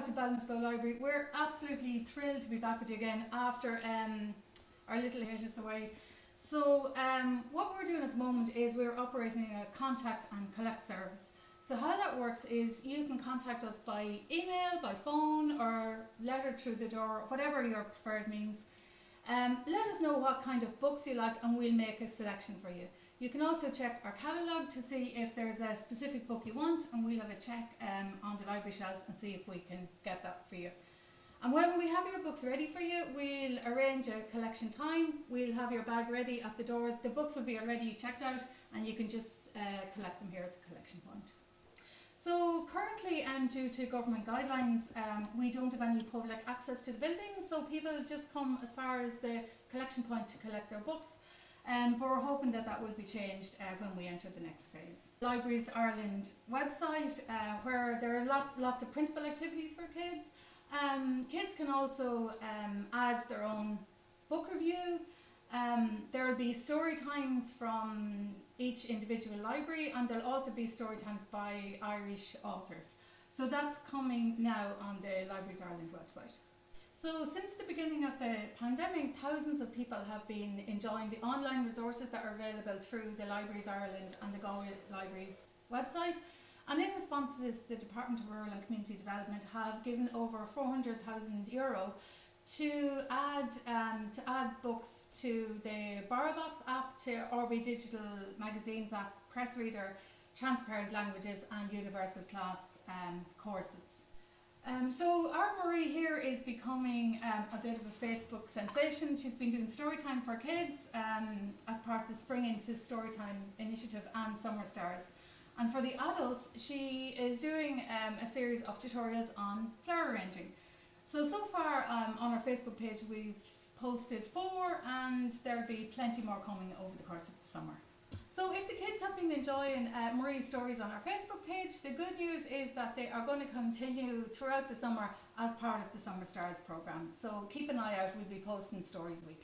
back to Ballinasloe Library. We're absolutely thrilled to be back with you again after um, our little hiatus away. So um, what we're doing at the moment is we're operating a contact and collect service. So how that works is you can contact us by email, by phone or letter through the door, whatever your preferred means. Um, let us know what kind of books you like and we'll make a selection for you. You can also check our catalogue to see if there's a specific book you want and we'll have a check um, on the library shelves and see if we can get that for you. And when we have your books ready for you, we'll arrange a collection time. We'll have your bag ready at the door. The books will be already checked out and you can just uh, collect them here at the collection point. So currently, um, due to government guidelines, um, we don't have any public access to the building, so people just come as far as the collection point to collect their books. Um, but we're hoping that that will be changed uh, when we enter the next phase. Libraries Ireland website, uh, where there are lot, lots of printable activities for kids. Um, kids can also um, add their own book review. Um, there will be story times from each individual library and there'll also be story times by Irish authors. So that's coming now on the Libraries Ireland website. So since the beginning of the pandemic, thousands of people have been enjoying the online resources that are available through the Libraries Ireland and the Galway Libraries website. And in response to this, the Department of Rural and Community Development have given over 400,000 euro to add um, to add books to the BorrowBox app, to RBdigital Digital Magazines app, Press Reader, Transparent Languages and Universal Class um, courses. Um, so our Marie here is becoming um, a bit of a Facebook sensation. She's been doing Storytime for Kids um, as part of the Spring Into Storytime initiative and Summer Stars. And for the adults, she is doing um, a series of tutorials on flower arranging. So, so far um, on our Facebook page we've posted four and there'll be plenty more coming over the course of the summer. So if the kids have been enjoying uh, Marie's stories on our Facebook page, the good news is that they are going to continue throughout the summer as part of the Summer Stars programme. So keep an eye out, we'll be posting stories weekly.